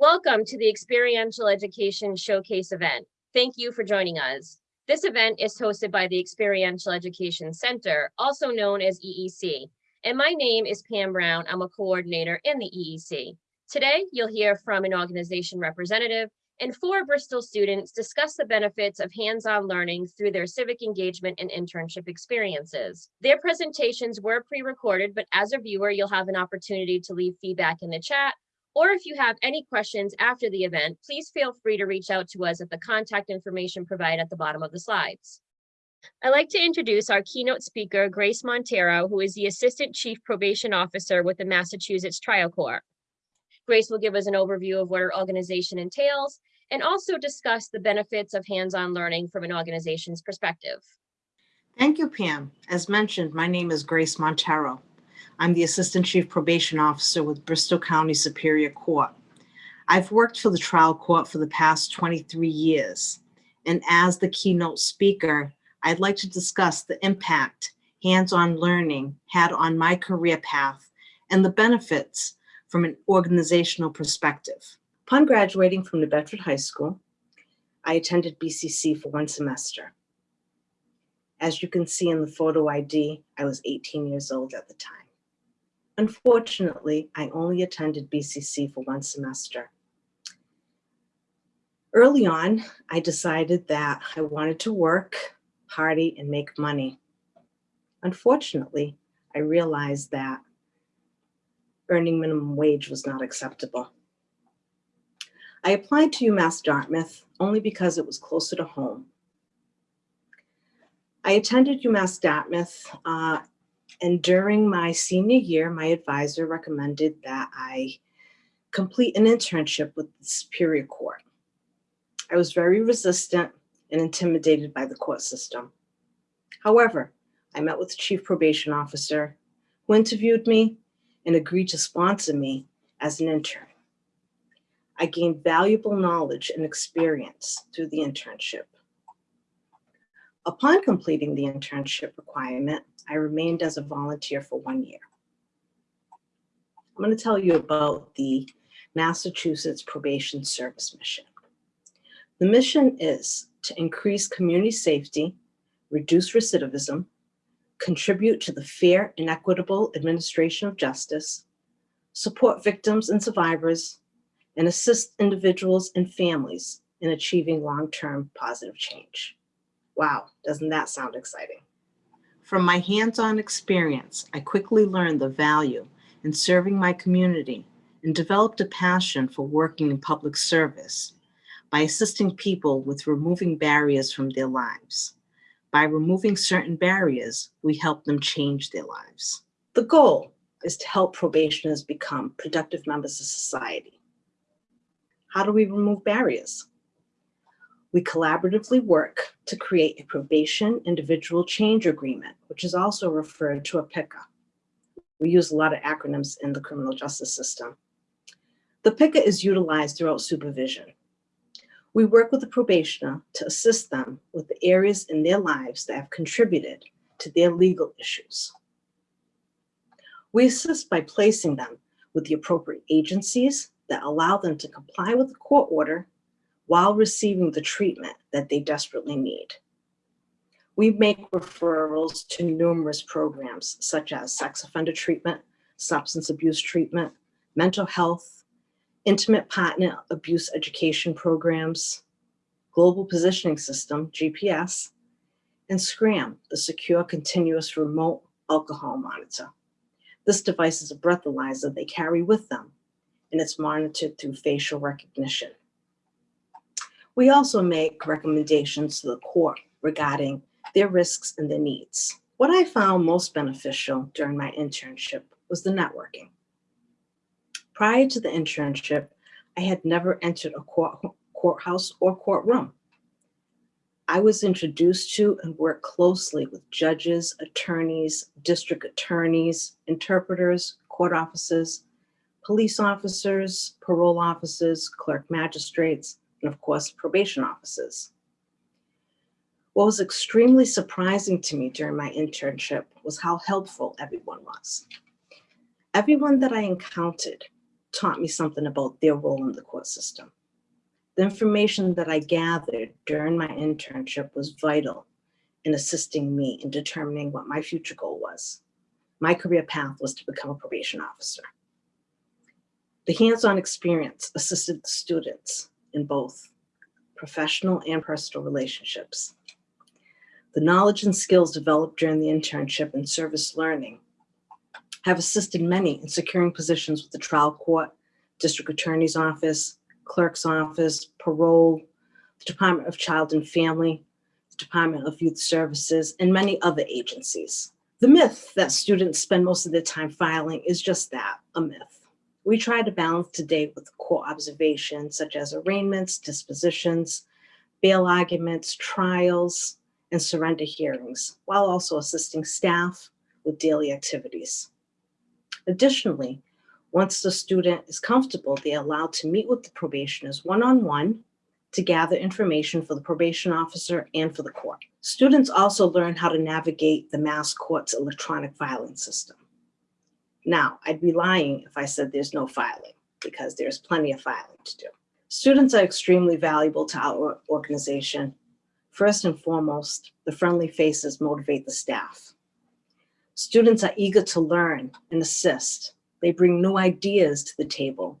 Welcome to the Experiential Education Showcase event. Thank you for joining us. This event is hosted by the Experiential Education Center, also known as EEC. And my name is Pam Brown. I'm a coordinator in the EEC. Today, you'll hear from an organization representative and four Bristol students discuss the benefits of hands-on learning through their civic engagement and internship experiences. Their presentations were pre-recorded, but as a viewer, you'll have an opportunity to leave feedback in the chat or if you have any questions after the event, please feel free to reach out to us at the contact information provided at the bottom of the slides. I'd like to introduce our keynote speaker, Grace Montero, who is the Assistant Chief Probation Officer with the Massachusetts Trial Court. Grace will give us an overview of what our organization entails and also discuss the benefits of hands-on learning from an organization's perspective. Thank you, Pam. As mentioned, my name is Grace Montero. I'm the Assistant Chief Probation Officer with Bristol County Superior Court. I've worked for the trial court for the past 23 years. And as the keynote speaker, I'd like to discuss the impact hands-on learning had on my career path and the benefits from an organizational perspective. Upon graduating from New Bedford High School, I attended BCC for one semester. As you can see in the photo ID, I was 18 years old at the time. Unfortunately, I only attended BCC for one semester. Early on, I decided that I wanted to work, party, and make money. Unfortunately, I realized that earning minimum wage was not acceptable. I applied to UMass Dartmouth only because it was closer to home. I attended UMass Dartmouth uh, and during my senior year, my advisor recommended that I complete an internship with the Superior Court. I was very resistant and intimidated by the court system. However, I met with the chief probation officer who interviewed me and agreed to sponsor me as an intern. I gained valuable knowledge and experience through the internship. Upon completing the internship requirement, I remained as a volunteer for one year. I'm going to tell you about the Massachusetts Probation Service Mission. The mission is to increase community safety, reduce recidivism, contribute to the fair and equitable administration of justice, support victims and survivors, and assist individuals and families in achieving long-term positive change. Wow, doesn't that sound exciting? From my hands-on experience, I quickly learned the value in serving my community and developed a passion for working in public service by assisting people with removing barriers from their lives. By removing certain barriers, we help them change their lives. The goal is to help probationers become productive members of society. How do we remove barriers? We collaboratively work to create a probation individual change agreement, which is also referred to a PICA. We use a lot of acronyms in the criminal justice system. The PICA is utilized throughout supervision. We work with the probationer to assist them with the areas in their lives that have contributed to their legal issues. We assist by placing them with the appropriate agencies that allow them to comply with the court order while receiving the treatment that they desperately need. We make referrals to numerous programs such as sex offender treatment, substance abuse treatment, mental health, intimate partner abuse education programs, global positioning system, GPS, and SCRAM, the secure continuous remote alcohol monitor. This device is a breathalyzer they carry with them, and it's monitored through facial recognition. We also make recommendations to the court regarding their risks and their needs. What I found most beneficial during my internship was the networking. Prior to the internship, I had never entered a court, courthouse or courtroom. I was introduced to and worked closely with judges, attorneys, district attorneys, interpreters, court officers, police officers, parole officers, clerk magistrates, and of course, probation officers. What was extremely surprising to me during my internship was how helpful everyone was. Everyone that I encountered taught me something about their role in the court system. The information that I gathered during my internship was vital in assisting me in determining what my future goal was. My career path was to become a probation officer. The hands-on experience assisted the students in both professional and personal relationships. The knowledge and skills developed during the internship and service learning have assisted many in securing positions with the trial court, district attorney's office, clerk's office, parole, the Department of Child and Family, the Department of Youth Services, and many other agencies. The myth that students spend most of their time filing is just that, a myth. We try to balance today with court observations such as arraignments, dispositions, bail arguments, trials, and surrender hearings, while also assisting staff with daily activities. Additionally, once the student is comfortable, they are allowed to meet with the probationers one-on-one to gather information for the probation officer and for the court. Students also learn how to navigate the MassCourts electronic filing system. Now, I'd be lying if I said there's no filing, because there's plenty of filing to do. Students are extremely valuable to our organization. First and foremost, the friendly faces motivate the staff. Students are eager to learn and assist. They bring new ideas to the table.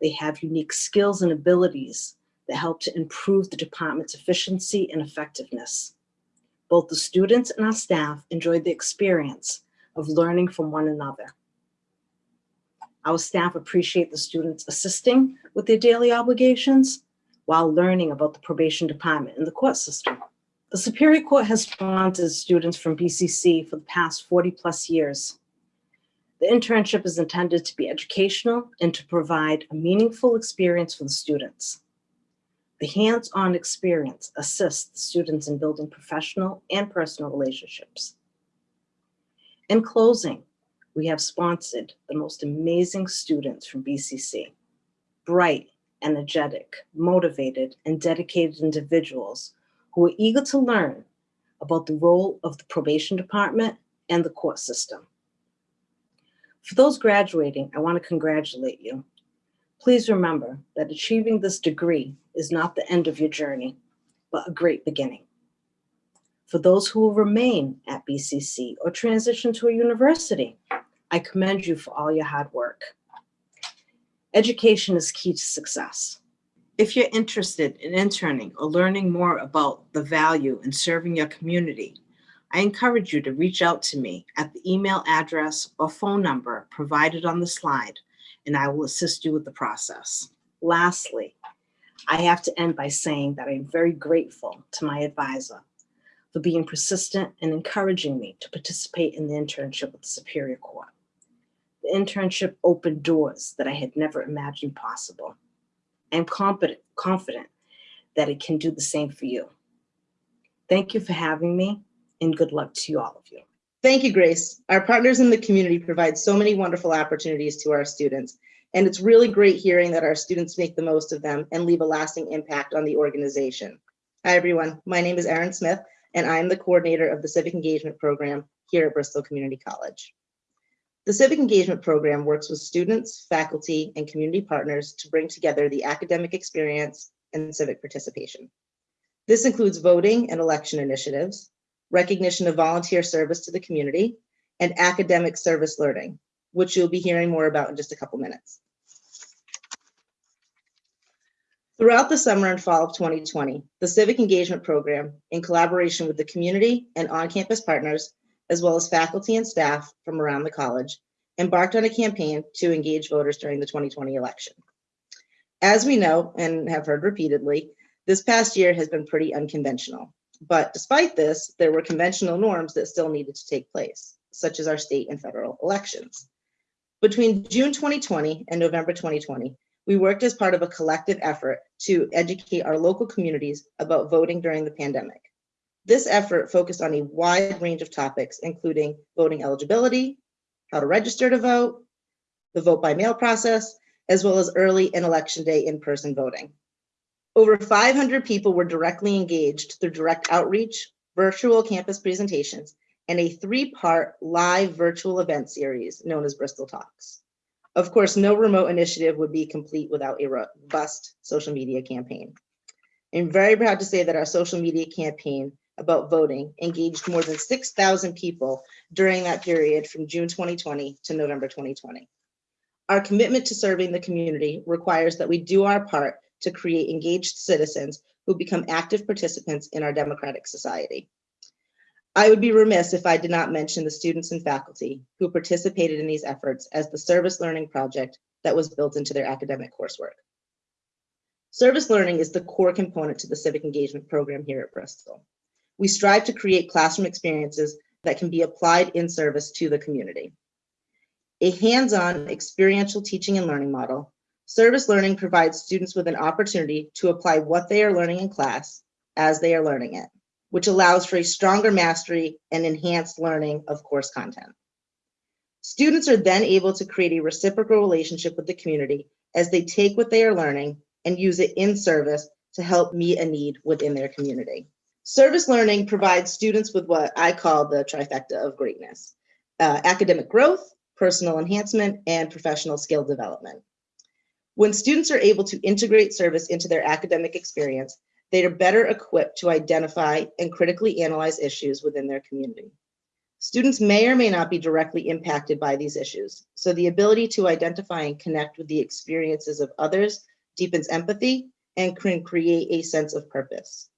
They have unique skills and abilities that help to improve the department's efficiency and effectiveness. Both the students and our staff enjoyed the experience of learning from one another. Our staff appreciate the students assisting with their daily obligations while learning about the probation department and the court system. The Superior Court has sponsored students from BCC for the past 40 plus years. The internship is intended to be educational and to provide a meaningful experience for the students. The hands-on experience assists the students in building professional and personal relationships. In closing, we have sponsored the most amazing students from BCC. Bright, energetic, motivated, and dedicated individuals who are eager to learn about the role of the probation department and the court system. For those graduating, I want to congratulate you. Please remember that achieving this degree is not the end of your journey, but a great beginning. For those who will remain at BCC or transition to a university, I commend you for all your hard work. Education is key to success. If you're interested in interning or learning more about the value in serving your community, I encourage you to reach out to me at the email address or phone number provided on the slide, and I will assist you with the process. Lastly, I have to end by saying that I'm very grateful to my advisor for being persistent and encouraging me to participate in the internship with the Superior Court. The internship opened doors that I had never imagined possible. I'm confident, confident that it can do the same for you. Thank you for having me and good luck to all of you. Thank you, Grace. Our partners in the community provide so many wonderful opportunities to our students. And it's really great hearing that our students make the most of them and leave a lasting impact on the organization. Hi, everyone. My name is Erin Smith, and I'm the coordinator of the Civic Engagement Program here at Bristol Community College. The Civic Engagement Program works with students, faculty, and community partners to bring together the academic experience and civic participation. This includes voting and election initiatives, recognition of volunteer service to the community, and academic service learning, which you'll be hearing more about in just a couple minutes. Throughout the summer and fall of 2020, the Civic Engagement Program, in collaboration with the community and on-campus partners, as well as faculty and staff from around the college, embarked on a campaign to engage voters during the 2020 election. As we know and have heard repeatedly, this past year has been pretty unconventional. But despite this, there were conventional norms that still needed to take place, such as our state and federal elections. Between June 2020 and November 2020, we worked as part of a collective effort to educate our local communities about voting during the pandemic. This effort focused on a wide range of topics, including voting eligibility, how to register to vote, the vote by mail process, as well as early and election day in-person voting. Over 500 people were directly engaged through direct outreach, virtual campus presentations, and a three-part live virtual event series known as Bristol Talks. Of course, no remote initiative would be complete without a robust social media campaign. I'm very proud to say that our social media campaign about voting engaged more than 6,000 people during that period from June 2020 to November 2020. Our commitment to serving the community requires that we do our part to create engaged citizens who become active participants in our democratic society. I would be remiss if I did not mention the students and faculty who participated in these efforts as the service learning project that was built into their academic coursework. Service learning is the core component to the civic engagement program here at Bristol. We strive to create classroom experiences that can be applied in service to the community. A hands-on experiential teaching and learning model, service learning provides students with an opportunity to apply what they are learning in class as they are learning it, which allows for a stronger mastery and enhanced learning of course content. Students are then able to create a reciprocal relationship with the community as they take what they are learning and use it in service to help meet a need within their community. Service learning provides students with what I call the trifecta of greatness, uh, academic growth, personal enhancement, and professional skill development. When students are able to integrate service into their academic experience, they are better equipped to identify and critically analyze issues within their community. Students may or may not be directly impacted by these issues, so the ability to identify and connect with the experiences of others deepens empathy and can create a sense of purpose.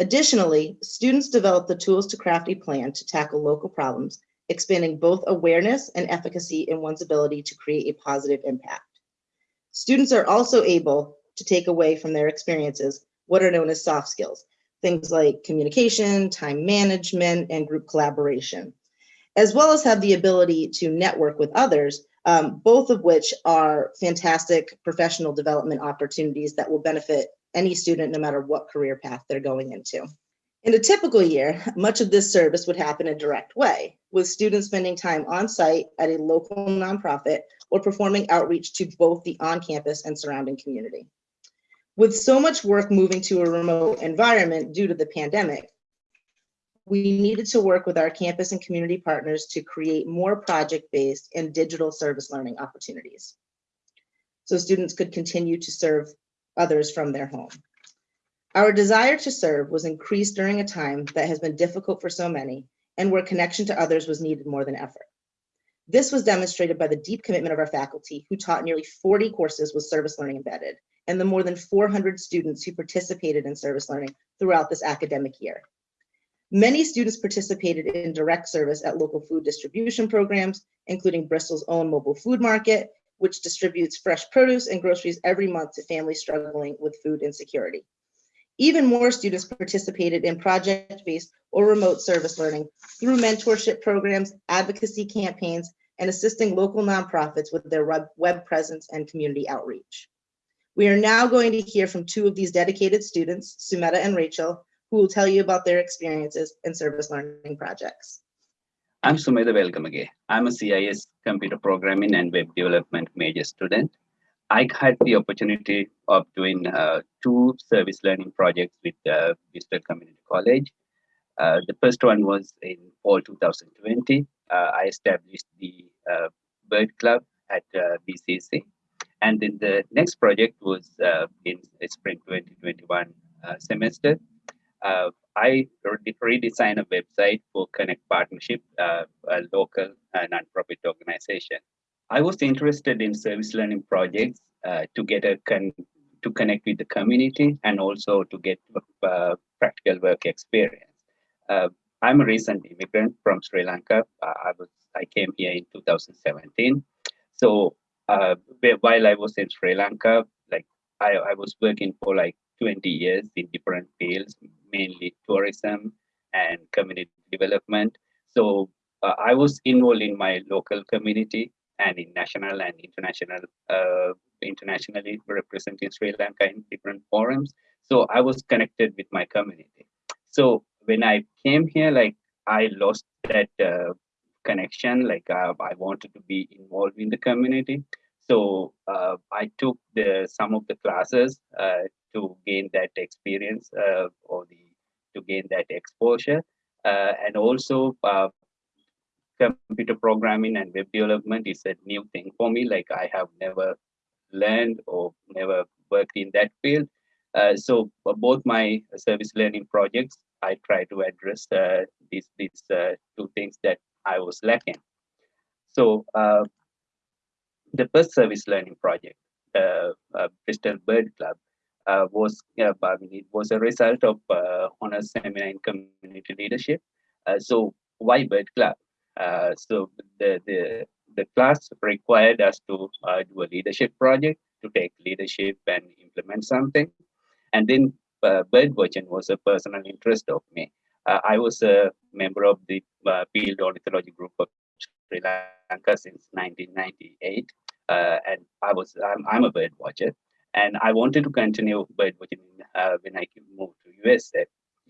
Additionally, students develop the tools to craft a plan to tackle local problems, expanding both awareness and efficacy in one's ability to create a positive impact. Students are also able to take away from their experiences what are known as soft skills, things like communication, time management, and group collaboration, as well as have the ability to network with others, um, both of which are fantastic professional development opportunities that will benefit any student, no matter what career path they're going into. In a typical year, much of this service would happen a direct way, with students spending time on site at a local nonprofit or performing outreach to both the on-campus and surrounding community. With so much work moving to a remote environment due to the pandemic, we needed to work with our campus and community partners to create more project-based and digital service learning opportunities. So students could continue to serve others from their home. Our desire to serve was increased during a time that has been difficult for so many and where connection to others was needed more than ever. This was demonstrated by the deep commitment of our faculty who taught nearly 40 courses with service learning embedded and the more than 400 students who participated in service learning throughout this academic year. Many students participated in direct service at local food distribution programs, including Bristol's own mobile food market which distributes fresh produce and groceries every month to families struggling with food insecurity. Even more students participated in project-based or remote service learning through mentorship programs, advocacy campaigns, and assisting local nonprofits with their web presence and community outreach. We are now going to hear from two of these dedicated students, Sumedha and Rachel, who will tell you about their experiences in service learning projects. I'm Sumedha Welgamage. I'm a CIS computer programming and web development major student. I had the opportunity of doing uh, two service learning projects with uh, Bristol Community College. Uh, the first one was in fall 2020. Uh, I established the uh, Bird Club at uh, BCC. And then the next project was uh, in spring 2021 semester. I redesigned a website for Connect Partnership, uh, a local uh, nonprofit organization. I was interested in service learning projects uh, to get a con to connect with the community and also to get uh, practical work experience. Uh, I'm a recent immigrant from Sri Lanka. Uh, I was I came here in 2017. So while I was in Sri Lanka, like I, I was working for like 20 years in different fields, mainly tourism and community development. So uh, I was involved in my local community and in national and international, uh, internationally representing Sri Lanka in different forums. So I was connected with my community. So when I came here, like I lost that uh, connection. Like uh, I wanted to be involved in the community. So uh, I took the some of the classes uh, to gain that experience uh, or the to gain that exposure uh, and also uh, computer programming and web development is a new thing for me. Like I have never learned or never worked in that field. Uh, so for both my service learning projects, I try to address uh, these, these uh, two things that I was lacking. So uh, the first service learning project, uh, uh, Bristol Bird Club, uh, was I mean, it was a result of uh, honors seminar in community leadership. Uh, so why Bird Club? Uh, so the the the class required us to uh, do a leadership project to take leadership and implement something, and then uh, bird watching was a personal interest of me. I was a member of the field ornithology group of Sri Lanka since 1998, uh, and I was I'm, I'm a bird watcher, and I wanted to continue bird watching uh, when I moved to USA,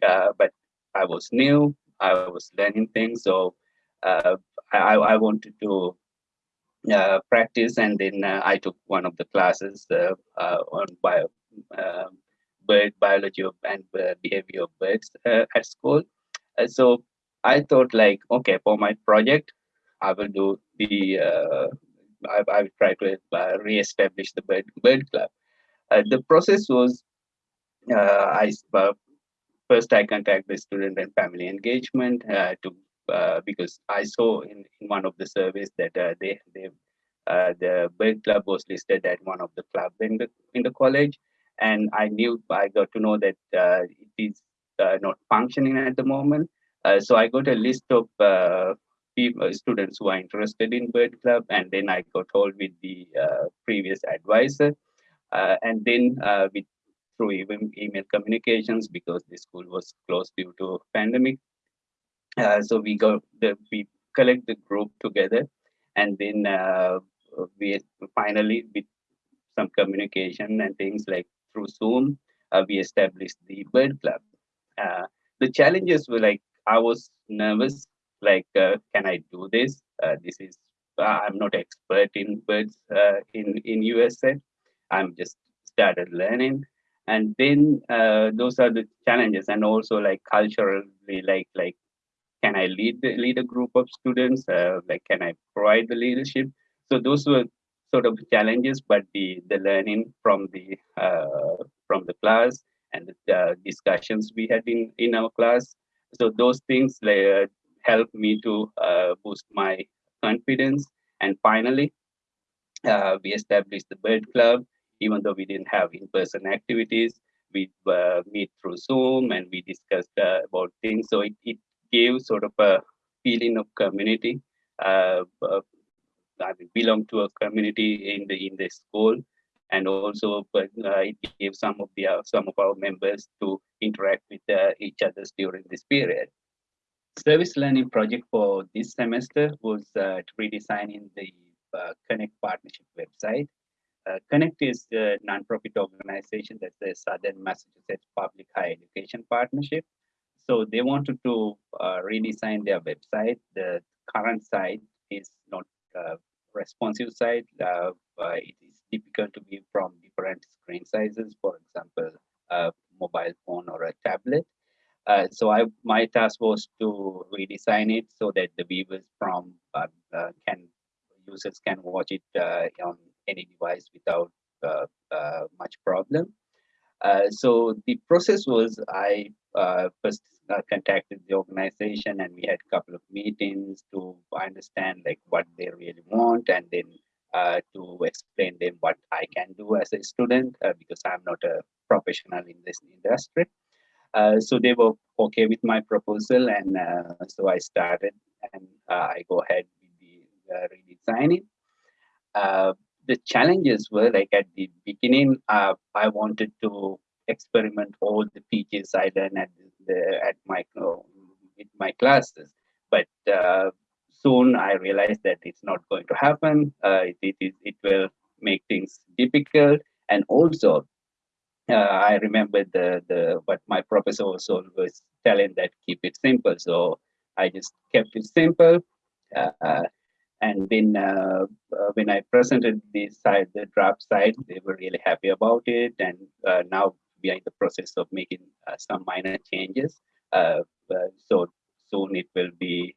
uh, but I was new, I was learning things, so uh, I, I wanted to uh, practice, and then uh, I took one of the classes uh, uh, on bio, um, bird biology of, and behavior of birds at school. So I thought, like, okay, for my project, I will do the I, I will try to re-establish the bird bird club. Uh, the process was uh, I uh, first I contact the student and family engagement to because I saw in, in one of the surveys that they they the bird club was listed at one of the club in the in the college, and I knew I got to know that it is not functioning at the moment. Uh, so I got a list of uh, people, students who are interested in bird club, and then I got hold with the uh, previous advisor, and then uh, through even email communications because the school was closed due to pandemic. Uh, so we go the we collect the group together, and then uh, we finally with some communication and things like through Zoom, uh, we established the bird club. Uh, the challenges were like I was nervous, like uh, can I do this? Uh, this is uh, I'm not expert in birds uh, in in USA. I'm just started learning. And then uh, those are the challenges and also like culturally like like can i lead the, lead a group of students? Uh, like can i provide the leadership? So those were sort of challenges but the the learning from the uh, from the class and the discussions we had in in our class. So those things like, uh, helped me to uh, boost my confidence. And finally uh, we established the bird club even though we didn't have in-person activities we uh, meet through zoom and we discussed uh, about things. So it, it gave sort of a feeling of community uh, I mean, belong to a community in the in the school. And also but uh, it gave some of the uh, some of our members to interact with uh, each other during this period. Service learning project for this semester was redesigning the connect partnership website uh, Connect is a nonprofit organization that's the Southern Massachusetts Public Higher Education Partnership. So they wanted to uh, redesign their website. The current site is not a responsive site. Uh, uh, it is difficult to view from different screen sizes, for example, a mobile phone or a tablet. Uh, so I, my task was to redesign it so that the viewers from uh, uh, can users can watch it uh, on any device without uh, uh, much problem. Uh, so the process was I first contacted the organization and we had a couple of meetings to understand like what they really want and then uh, to explain them what I can do as a student uh, because I'm not a professional in this industry. Uh, so they were okay with my proposal and so I started and I go ahead with the redesigning the challenges were like at the beginning, uh, I wanted to experiment all the features I learned at the at my my classes, but uh, soon I realized that it's not going to happen. Uh, it, it, it, it will make things difficult, and also uh, I remember the the what my professor was always telling that keep it simple. So I just kept it simple. Uh, and then uh, uh, when I presented the side, the draft side, they were really happy about it. And uh, now we are in the process of making uh, some minor changes. So soon it will be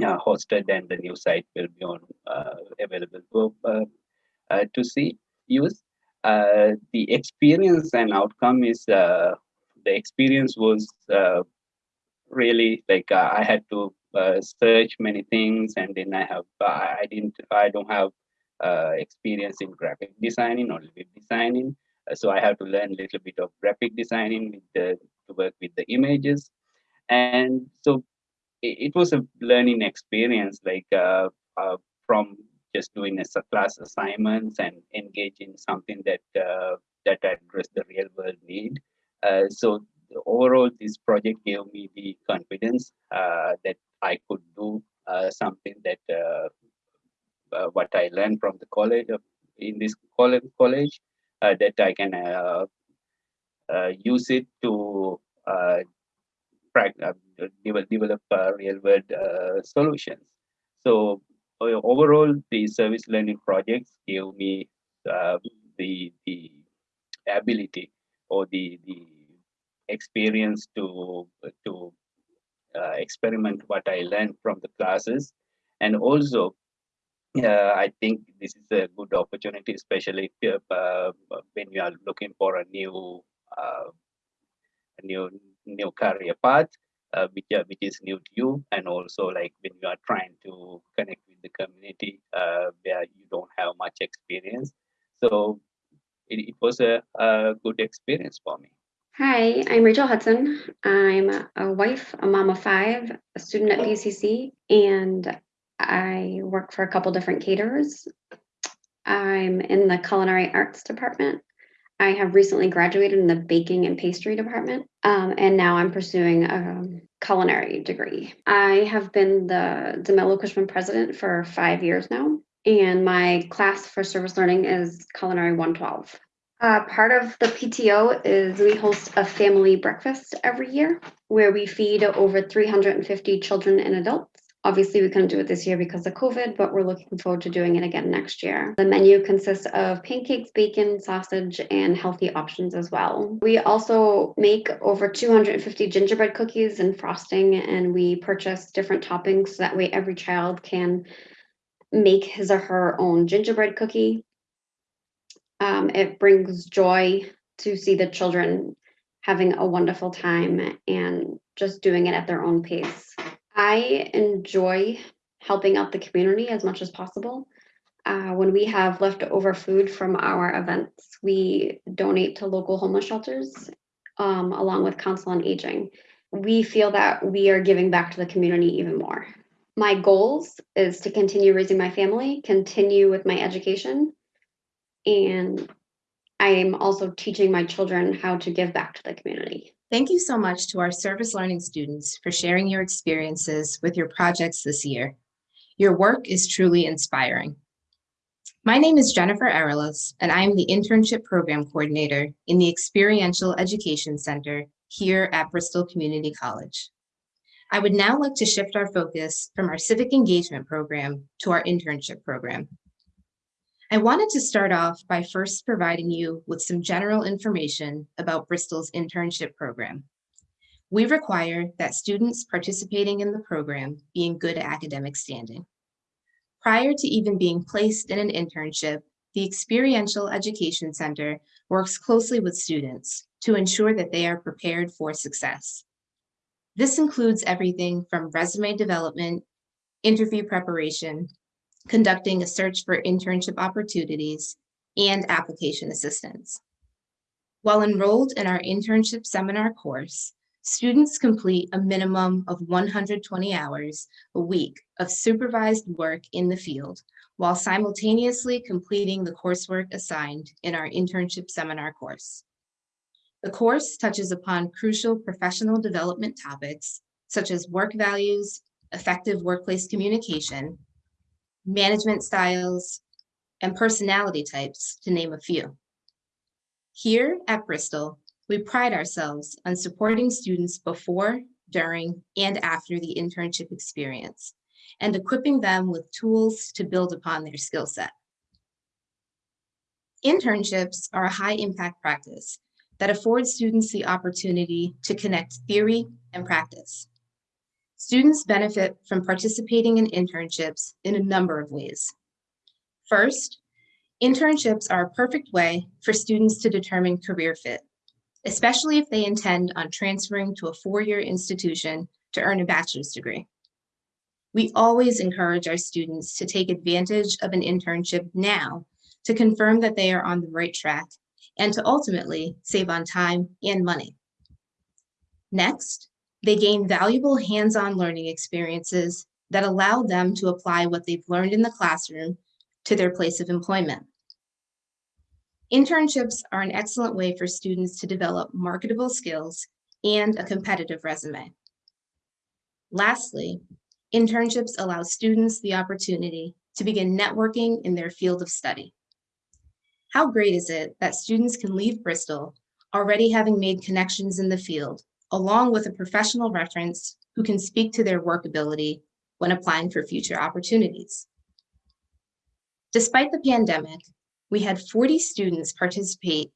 hosted and the new site will be on available to, to see use. Uh, the experience and outcome is uh, the experience was uh, really like I had to uh, search many things and then I have uh, I didn't I don't have uh, experience in graphic designing or web designing. Uh, so I have to learn a little bit of graphic designing with the to work with the images. And so it, it was a learning experience like from just doing a class assignments and engage in something that uh, that address the real world need. Uh, so overall this project gave me the confidence uh, that i could do uh, something that uh, what i learned from the college in this college college that i can use it to develop, develop real world solutions so overall the service learning projects gave me uh, the the ability or the the experience to to uh, experiment what I learned from the classes, and also uh, I think this is a good opportunity, especially if, you- uh, when you are looking for a new uh, new new career path, uh, which uh, which is new to you, and also like when you are trying to connect with the community uh, where you don't have much experience. So it, it was a, a good experience for me. Hi, I'm Rachel Hudson. I'm a wife, a mom of five, a student at BCC, and I work for a couple different caterers. I'm in the culinary arts department. I have recently graduated in the baking and pastry department, um, and now I'm pursuing a culinary degree. I have been the DeMello Cushman president for five years now, and my class for service learning is Culinary 112. Uh, part of the PTO is we host a family breakfast every year where we feed over 350 children and adults. Obviously, we couldn't do it this year because of COVID, but we're looking forward to doing it again next year. The menu consists of pancakes, bacon, sausage, and healthy options as well. We also make over 250 gingerbread cookies and frosting, and we purchase different toppings so that way every child can make his or her own gingerbread cookie. Um, it brings joy to see the children having a wonderful time and just doing it at their own pace. I enjoy helping out the community as much as possible. Uh, when we have leftover food from our events, we donate to local homeless shelters um, along with Council on Aging. We feel that we are giving back to the community even more. My goals is to continue raising my family, continue with my education, and I am also teaching my children how to give back to the community. Thank you so much to our service learning students for sharing your experiences with your projects this year. Your work is truly inspiring. My name is Jennifer Arelas, and I am the Internship Program Coordinator in the Experiential Education Center here at Bristol Community College. I would now like to shift our focus from our civic engagement program to our internship program. I wanted to start off by first providing you with some general information about Bristol's internship program. We require that students participating in the program be in good academic standing. Prior to even being placed in an internship, the Experiential Education Center works closely with students to ensure that they are prepared for success. This includes everything from resume development, interview preparation, conducting a search for internship opportunities, and application assistance. While enrolled in our internship seminar course, students complete a minimum of 120 hours a week of supervised work in the field while simultaneously completing the coursework assigned in our internship seminar course. The course touches upon crucial professional development topics such as work values, effective workplace communication, management styles, and personality types, to name a few. Here at Bristol, we pride ourselves on supporting students before, during, and after the internship experience, and equipping them with tools to build upon their skill set. Internships are a high impact practice that affords students the opportunity to connect theory and practice. Students benefit from participating in internships in a number of ways. First, internships are a perfect way for students to determine career fit, especially if they intend on transferring to a four-year institution to earn a bachelor's degree. We always encourage our students to take advantage of an internship now to confirm that they are on the right track and to ultimately save on time and money. Next, they gain valuable hands-on learning experiences that allow them to apply what they've learned in the classroom to their place of employment. Internships are an excellent way for students to develop marketable skills and a competitive resume. Lastly, internships allow students the opportunity to begin networking in their field of study. How great is it that students can leave Bristol already having made connections in the field, along with a professional reference who can speak to their work ability when applying for future opportunities. Despite the pandemic, we had 40 students participate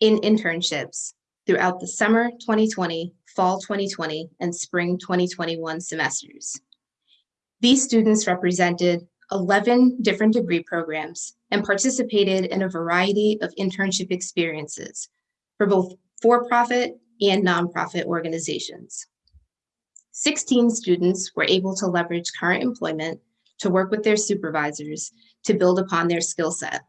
in internships throughout the summer 2020, fall 2020, and spring 2021 semesters. These students represented 11 different degree programs and participated in a variety of internship experiences for both for-profit and nonprofit organizations. 16 students were able to leverage current employment to work with their supervisors to build upon their skill set.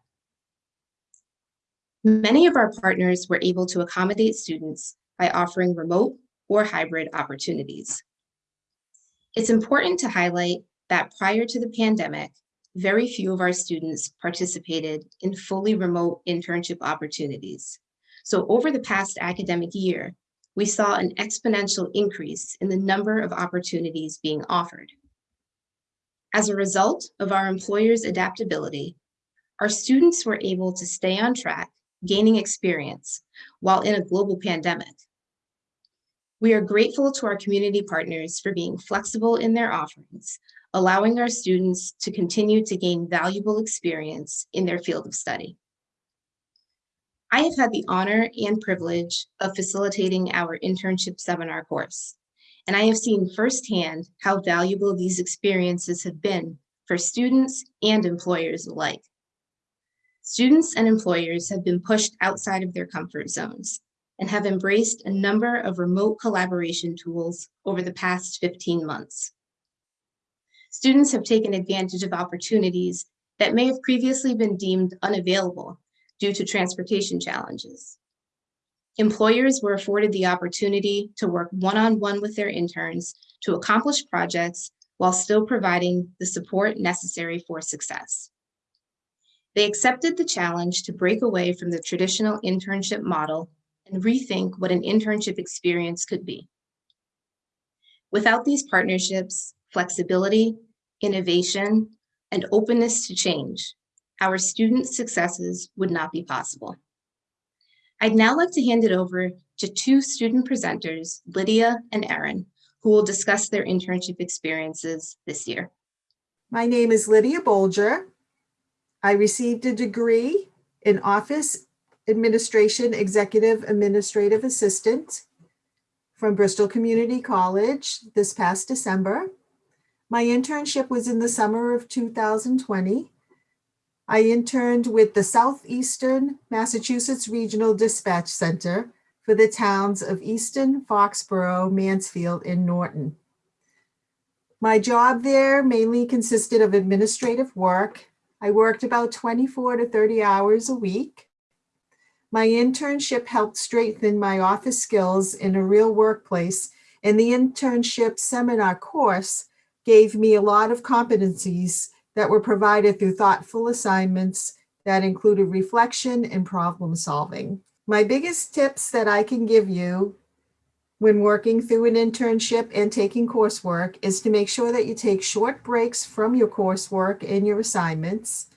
Many of our partners were able to accommodate students by offering remote or hybrid opportunities. It's important to highlight that prior to the pandemic, very few of our students participated in fully remote internship opportunities. So over the past academic year, we saw an exponential increase in the number of opportunities being offered. As a result of our employers' adaptability, our students were able to stay on track gaining experience while in a global pandemic. We are grateful to our community partners for being flexible in their offerings, allowing our students to continue to gain valuable experience in their field of study. I have had the honor and privilege of facilitating our internship seminar course, and I have seen firsthand how valuable these experiences have been for students and employers alike. Students and employers have been pushed outside of their comfort zones and have embraced a number of remote collaboration tools over the past 15 months. Students have taken advantage of opportunities that may have previously been deemed unavailable due to transportation challenges. Employers were afforded the opportunity to work one-on-one -on -one with their interns to accomplish projects while still providing the support necessary for success. They accepted the challenge to break away from the traditional internship model and rethink what an internship experience could be. Without these partnerships, flexibility, innovation, and openness to change, our students' successes would not be possible. I'd now like to hand it over to two student presenters, Lydia and Erin, who will discuss their internship experiences this year. My name is Lydia Bolger. I received a degree in Office Administration Executive Administrative Assistant from Bristol Community College this past December. My internship was in the summer of 2020. I interned with the Southeastern Massachusetts Regional Dispatch Center for the towns of Easton, Foxborough, Mansfield, and Norton. My job there mainly consisted of administrative work I worked about 24 to 30 hours a week. My internship helped strengthen my office skills in a real workplace and the internship seminar course gave me a lot of competencies that were provided through thoughtful assignments that included reflection and problem solving. My biggest tips that I can give you when working through an internship and taking coursework is to make sure that you take short breaks from your coursework and your assignments.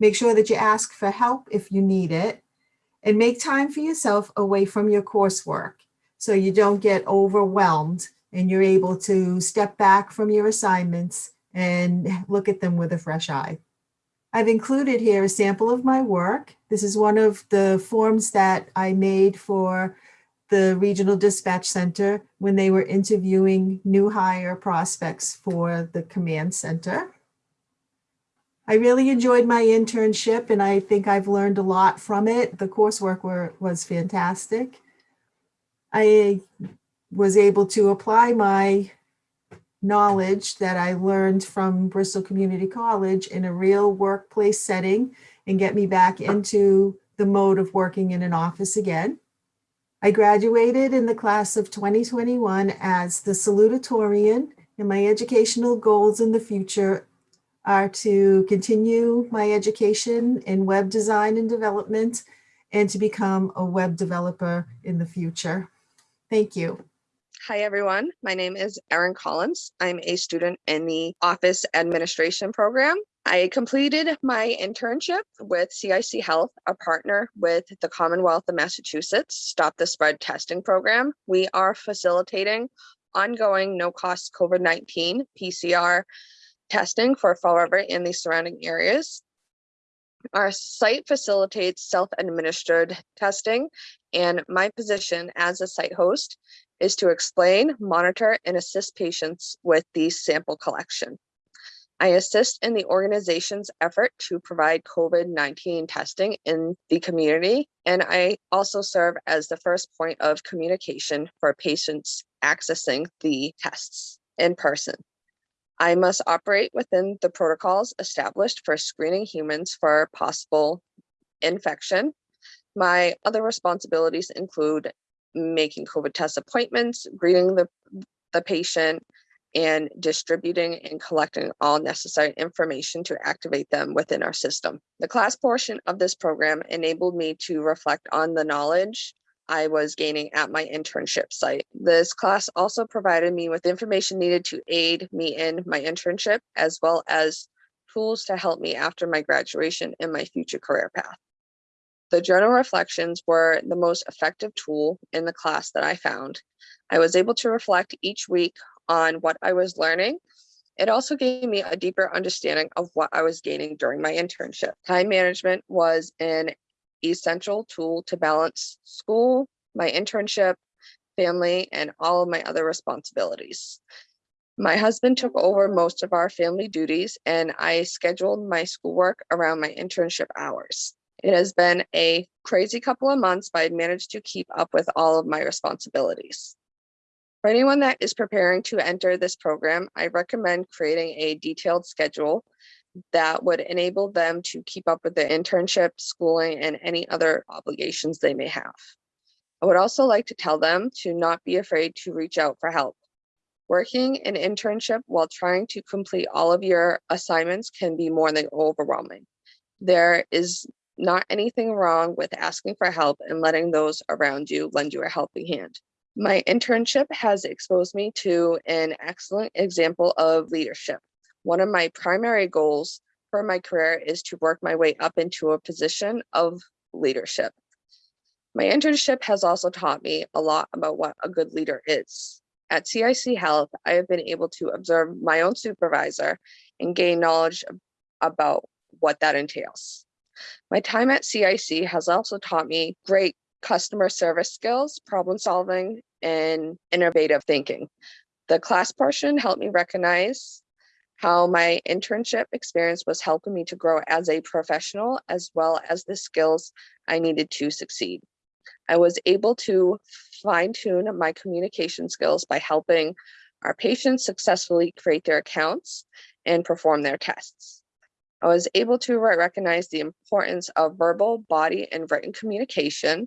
Make sure that you ask for help if you need it and make time for yourself away from your coursework so you don't get overwhelmed and you're able to step back from your assignments and look at them with a fresh eye. I've included here a sample of my work. This is one of the forms that I made for the Regional Dispatch Center when they were interviewing new hire prospects for the command center. I really enjoyed my internship and I think I've learned a lot from it. The coursework were, was fantastic. I was able to apply my knowledge that I learned from Bristol Community College in a real workplace setting and get me back into the mode of working in an office again. I graduated in the class of 2021 as the salutatorian and my educational goals in the future are to continue my education in web design and development and to become a web developer in the future. Thank you. Hi, everyone. My name is Erin Collins. I'm a student in the Office Administration Program. I completed my internship with CIC Health, a partner with the Commonwealth of Massachusetts Stop the Spread Testing Program. We are facilitating ongoing no-cost COVID-19 PCR testing for Fall River and the surrounding areas. Our site facilitates self-administered testing, and my position as a site host is to explain, monitor, and assist patients with the sample collection. I assist in the organization's effort to provide COVID-19 testing in the community, and I also serve as the first point of communication for patients accessing the tests in person. I must operate within the protocols established for screening humans for possible infection. My other responsibilities include making COVID test appointments, greeting the, the patient, and distributing and collecting all necessary information to activate them within our system. The class portion of this program enabled me to reflect on the knowledge I was gaining at my internship site. This class also provided me with information needed to aid me in my internship, as well as tools to help me after my graduation in my future career path. The journal reflections were the most effective tool in the class that I found. I was able to reflect each week on what I was learning. It also gave me a deeper understanding of what I was gaining during my internship. Time management was an essential tool to balance school, my internship, family, and all of my other responsibilities. My husband took over most of our family duties and I scheduled my schoolwork around my internship hours. It has been a crazy couple of months, but I've managed to keep up with all of my responsibilities. For anyone that is preparing to enter this program, I recommend creating a detailed schedule that would enable them to keep up with their internship, schooling, and any other obligations they may have. I would also like to tell them to not be afraid to reach out for help. Working an internship while trying to complete all of your assignments can be more than overwhelming. There is not anything wrong with asking for help and letting those around you lend you a helping hand. My internship has exposed me to an excellent example of leadership. One of my primary goals for my career is to work my way up into a position of leadership. My internship has also taught me a lot about what a good leader is. At CIC Health, I have been able to observe my own supervisor and gain knowledge about what that entails. My time at CIC has also taught me great customer service skills, problem solving, and innovative thinking. The class portion helped me recognize how my internship experience was helping me to grow as a professional, as well as the skills I needed to succeed. I was able to fine tune my communication skills by helping our patients successfully create their accounts and perform their tests. I was able to recognize the importance of verbal, body, and written communication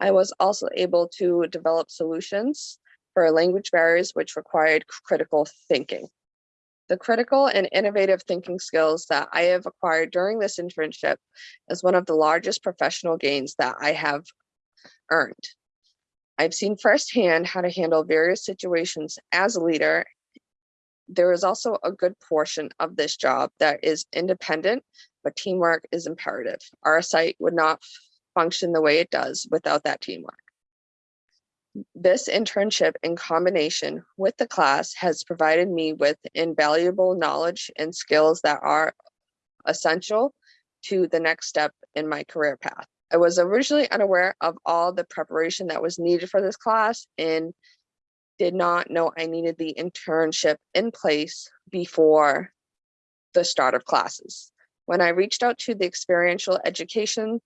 I was also able to develop solutions for language barriers which required critical thinking. The critical and innovative thinking skills that I have acquired during this internship is one of the largest professional gains that I have earned. I've seen firsthand how to handle various situations as a leader. There is also a good portion of this job that is independent, but teamwork is imperative. Our site would not function the way it does without that teamwork. This internship in combination with the class has provided me with invaluable knowledge and skills that are essential to the next step in my career path. I was originally unaware of all the preparation that was needed for this class and did not know I needed the internship in place before the start of classes. When I reached out to the experiential education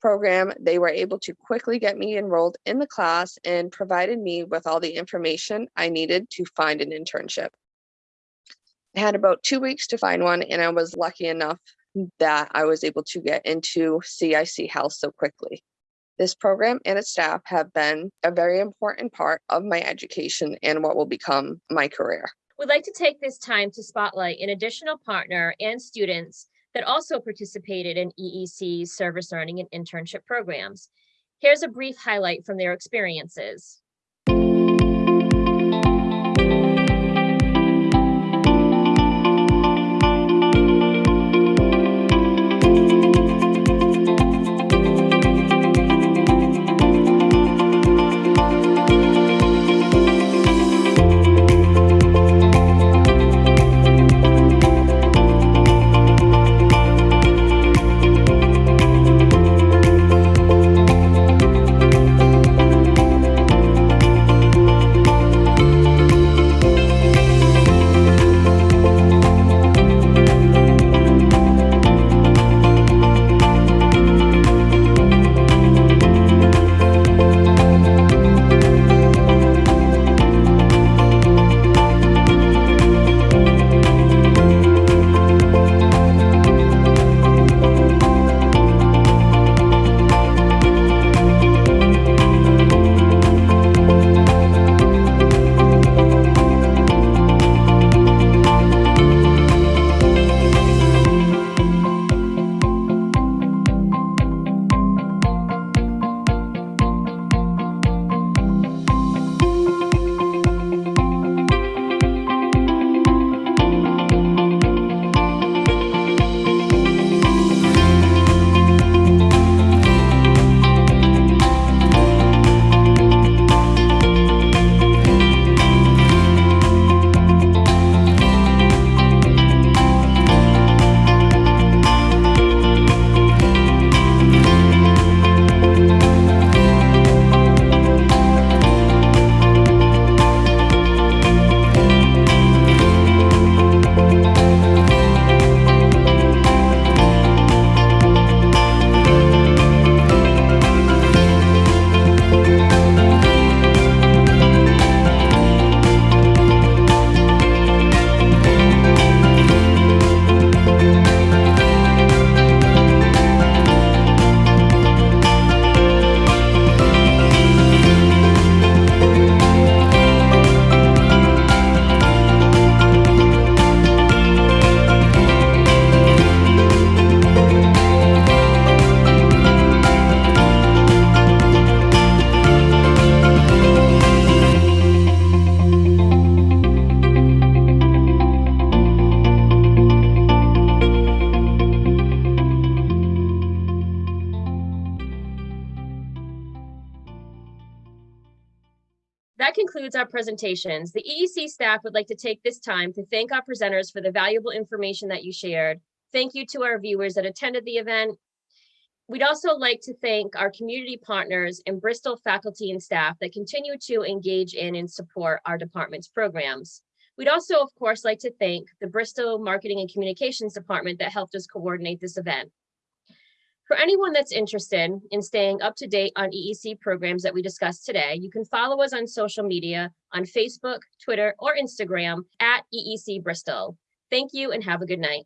program, they were able to quickly get me enrolled in the class and provided me with all the information I needed to find an internship. I had about two weeks to find one and I was lucky enough that I was able to get into CIC Health so quickly. This program and its staff have been a very important part of my education and what will become my career. We'd like to take this time to spotlight an additional partner and students that also participated in EEC's service learning and internship programs. Here's a brief highlight from their experiences. Presentations. The EEC staff would like to take this time to thank our presenters for the valuable information that you shared. Thank you to our viewers that attended the event. We'd also like to thank our community partners and Bristol faculty and staff that continue to engage in and support our department's programs. We'd also, of course, like to thank the Bristol Marketing and Communications Department that helped us coordinate this event. For anyone that's interested in staying up to date on EEC programs that we discussed today, you can follow us on social media on Facebook, Twitter, or Instagram at EEC Bristol. Thank you and have a good night.